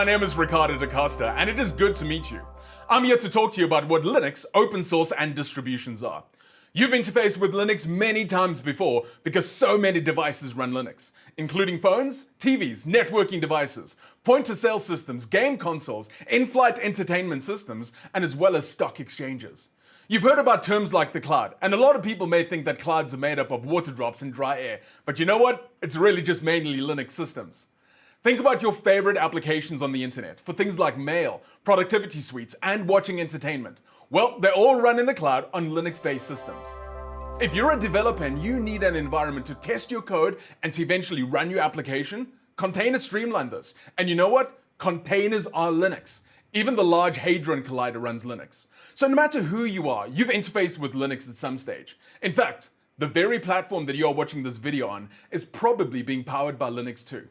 My name is Ricardo da Costa, and it is good to meet you. I'm here to talk to you about what Linux, open source, and distributions are. You've interfaced with Linux many times before because so many devices run Linux, including phones, TVs, networking devices, point-of-sale systems, game consoles, in-flight entertainment systems, and as well as stock exchanges. You've heard about terms like the cloud, and a lot of people may think that clouds are made up of water drops and dry air, but you know what? It's really just mainly Linux systems. Think about your favorite applications on the internet for things like mail, productivity suites, and watching entertainment. Well, they all run in the cloud on Linux-based systems. If you're a developer and you need an environment to test your code and to eventually run your application, containers streamline this. And you know what? Containers are Linux. Even the Large Hadron Collider runs Linux. So no matter who you are, you've interfaced with Linux at some stage. In fact, the very platform that you're watching this video on is probably being powered by Linux too.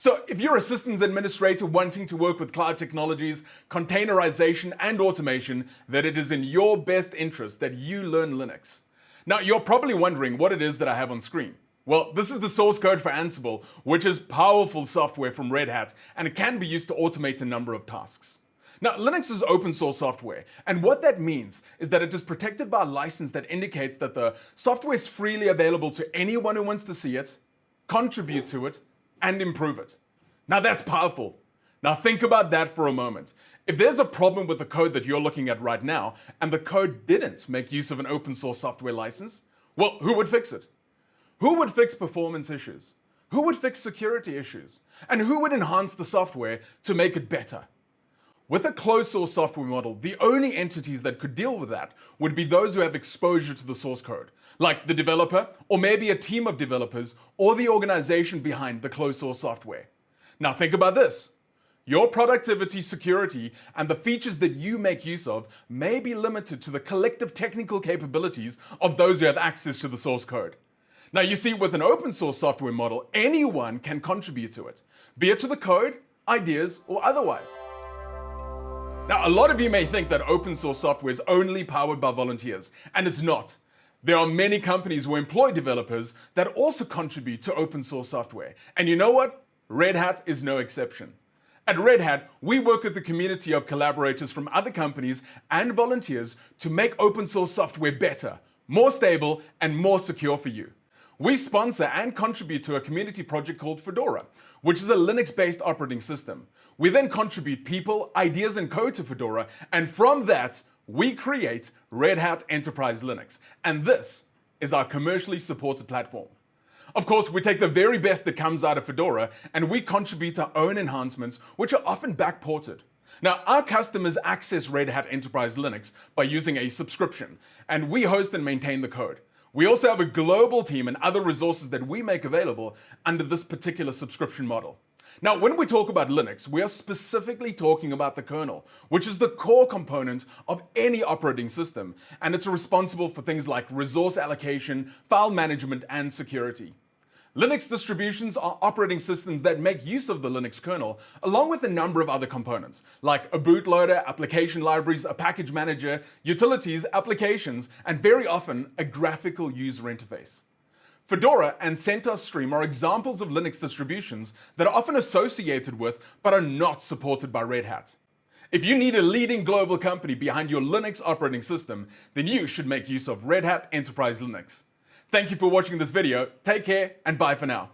So if you're a systems administrator wanting to work with cloud technologies, containerization, and automation, then it is in your best interest that you learn Linux. Now, you're probably wondering what it is that I have on screen. Well, this is the source code for Ansible, which is powerful software from Red Hat, and it can be used to automate a number of tasks. Now, Linux is open source software, and what that means is that it is protected by a license that indicates that the software is freely available to anyone who wants to see it, contribute to it, and improve it. Now that's powerful. Now think about that for a moment. If there's a problem with the code that you're looking at right now, and the code didn't make use of an open source software license, well, who would fix it? Who would fix performance issues? Who would fix security issues? And who would enhance the software to make it better? With a closed source software model, the only entities that could deal with that would be those who have exposure to the source code, like the developer, or maybe a team of developers, or the organization behind the closed source software. Now think about this. Your productivity, security, and the features that you make use of may be limited to the collective technical capabilities of those who have access to the source code. Now you see, with an open source software model, anyone can contribute to it, be it to the code, ideas, or otherwise. Now, a lot of you may think that open source software is only powered by volunteers, and it's not. There are many companies who employ developers that also contribute to open source software. And you know what? Red Hat is no exception. At Red Hat, we work with a community of collaborators from other companies and volunteers to make open source software better, more stable, and more secure for you. We sponsor and contribute to a community project called Fedora, which is a Linux-based operating system. We then contribute people, ideas, and code to Fedora, and from that, we create Red Hat Enterprise Linux. And this is our commercially supported platform. Of course, we take the very best that comes out of Fedora, and we contribute our own enhancements, which are often backported. Now, our customers access Red Hat Enterprise Linux by using a subscription, and we host and maintain the code. We also have a global team and other resources that we make available under this particular subscription model. Now, when we talk about Linux, we are specifically talking about the kernel, which is the core component of any operating system, and it's responsible for things like resource allocation, file management, and security. Linux distributions are operating systems that make use of the Linux kernel, along with a number of other components, like a bootloader, application libraries, a package manager, utilities, applications, and very often a graphical user interface. Fedora and CentOS Stream are examples of Linux distributions that are often associated with but are not supported by Red Hat. If you need a leading global company behind your Linux operating system, then you should make use of Red Hat Enterprise Linux. Thank you for watching this video. Take care and bye for now.